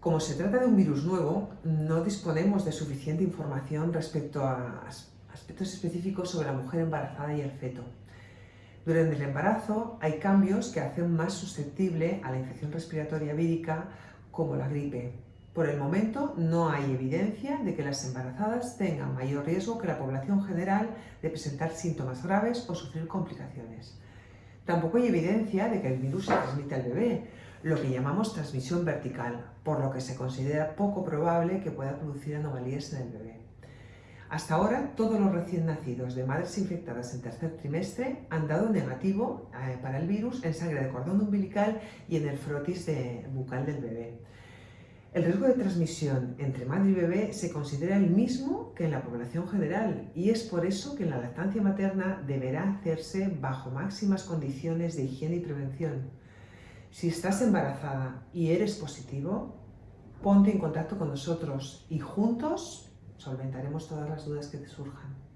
Como se trata de un virus nuevo, no disponemos de suficiente información respecto a aspectos específicos sobre la mujer embarazada y el feto. Durante el embarazo hay cambios que hacen más susceptible a la infección respiratoria vírica como la gripe. Por el momento no hay evidencia de que las embarazadas tengan mayor riesgo que la población general de presentar síntomas graves o sufrir complicaciones. Tampoco hay evidencia de que el virus se transmite al bebé, lo que llamamos transmisión vertical, por lo que se considera poco probable que pueda producir anomalías en el bebé. Hasta ahora, todos los recién nacidos de madres infectadas en tercer trimestre han dado negativo eh, para el virus en sangre de cordón umbilical y en el frotis de bucal del bebé. El riesgo de transmisión entre madre y bebé se considera el mismo que en la población general y es por eso que la lactancia materna deberá hacerse bajo máximas condiciones de higiene y prevención. Si estás embarazada y eres positivo, ponte en contacto con nosotros y juntos solventaremos todas las dudas que te surjan.